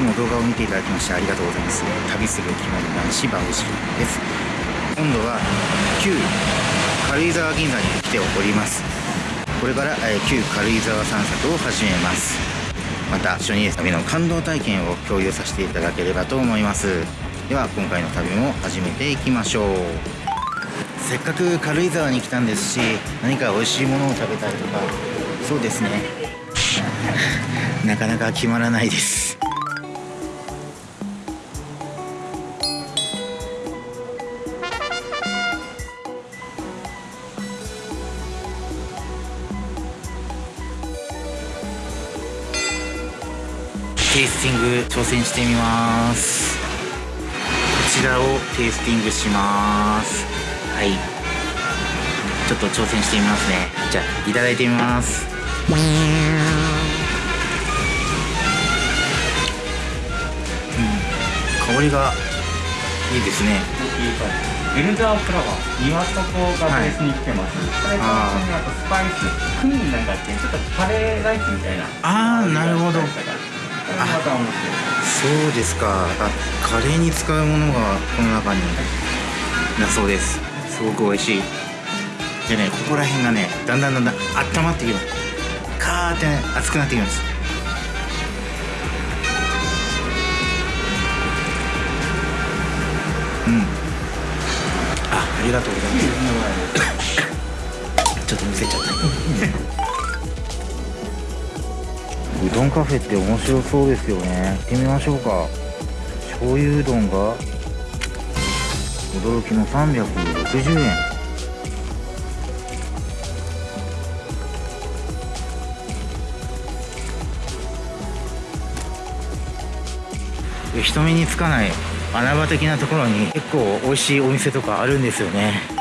つも動画を見ていただきましてありがとうございます。旅する着物男子バオシです。今度は旧軽井沢銀座に来ております。これから、え旧軽井沢散策を始めます。また一緒に旅の感動体験を共有させていただければと思います。では今回の旅も始めていきましょう。せっかく軽井沢に来たんですし何か美味しいものを食べたいとか。そうですね。なかなか決まらないです。テイスティング挑戦してみます。こちらをテイスティングします。はい。ちょっと挑戦してみますね。じゃあいただいてみます。うん。香りがいいですね。エルダーフラワー岩床がベースに来てます、はい、あとスパイスクミンなんかってちょっとカレーライスみたいな。ああなるほどそうですか。あカレーに使うものがこの中に。だそうです。すごく美味しい。でねここら辺がねだんだんだんだん温まってきますカーってね熱くなってきます。うん。あありがとうございます。ちょっと見せちゃったうどんカフェって面白そうですよね。行ってみましょうか。醤油うどんが驚きの360円。人目につかない穴場的なところに結構美味しいお店とかあるんですよね。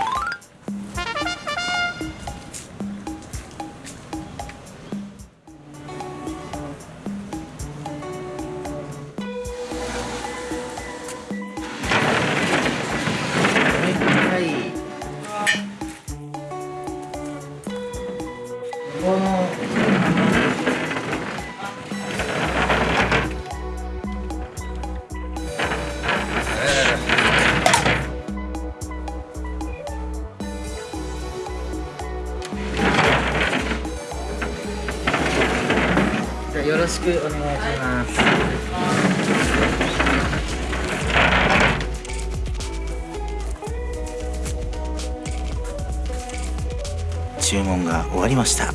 よろしくお願いします。注文が終わりました。ちょっ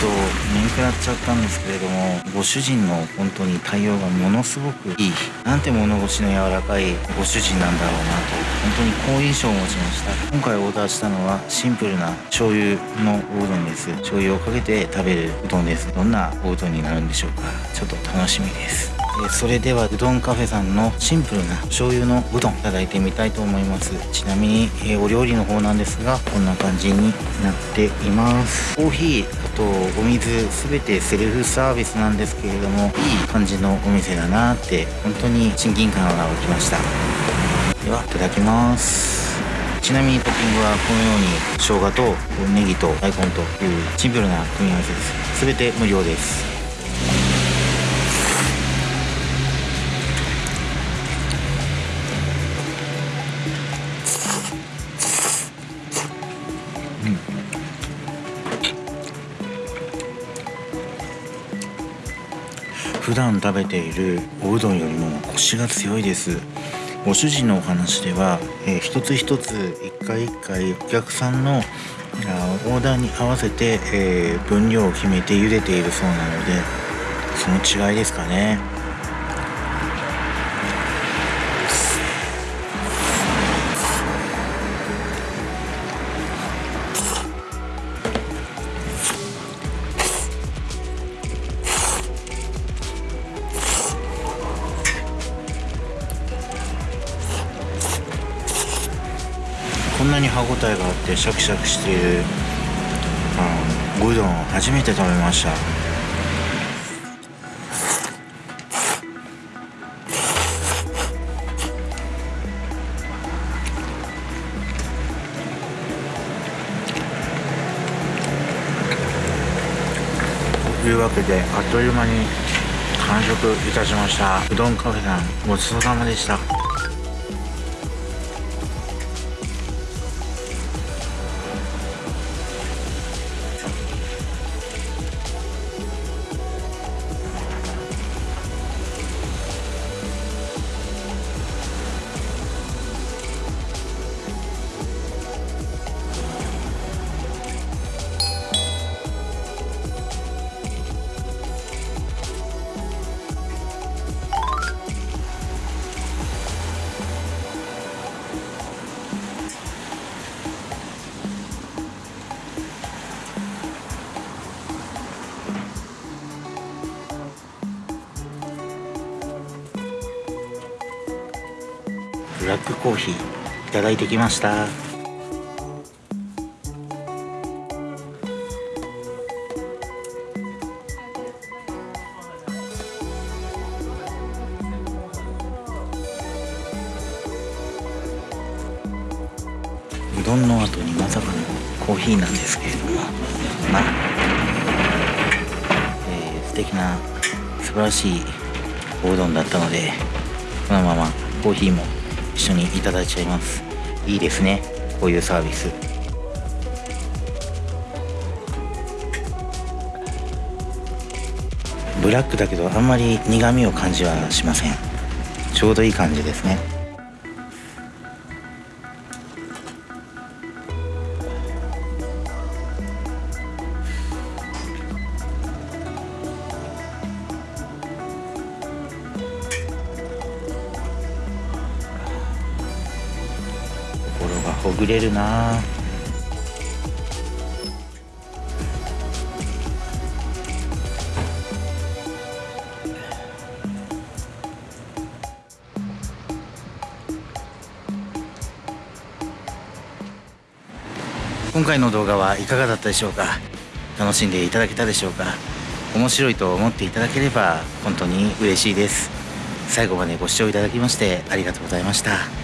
と面食らっちゃったんですけれどもご主人の本当に対応がものすごくいいなんて物腰の柔らかいご主人なんだろうなと本当に好印象を持ちました。今回オーダーしたのはシンプルな醤油のおうどんです。醤油をかけて食べるうどんです。どんなおうどんになるんでしょうか。ちょっと楽しみです。それではうどんカフェさんのシンプルな醤油のうどんいただいてみたいと思います。ちなみに、えお料理の方なんですがこんな感じになっています。コーヒーあとお水全てセルフサービスなんですけれどもいい感じのお店だなって本当に親近感が湧きました。ではいただきます。ちなみにトッピングはこのように生姜とネギと大根というシンプルな組み合わせです。全て無料です。普段食べているおうどんよりもコシが強いです。ご主人のお話では、えー、一つ一つ一回一回お客さんのオーダーに合わせて、えー、分量を決めて茹でているそうなのでその違いですかね。こんなに歯ごたえがあってシャキシャキしているあのうどん初めて食べました。というわけであっという間に完食いたしました。うどんカフェさんごちそうさまでした。ラックコーヒーいただいてきました。うどんの後にまさかのコーヒーなんですけれどもまあ、えー、素敵な素晴らしいおうどんだったのでこのままコーヒーも一緒にいただいちゃいます。いいですね。こういうサービス。ブラックだけどあんまり苦味を感じはしません。ちょうどいい感じですね。心がほぐれるな。今回の動画はいかがだったでしょうか？楽しんでいただけたでしょうか？面白いと思っていただければ本当に嬉しいです。最後までご視聴いただきましてありがとうございました。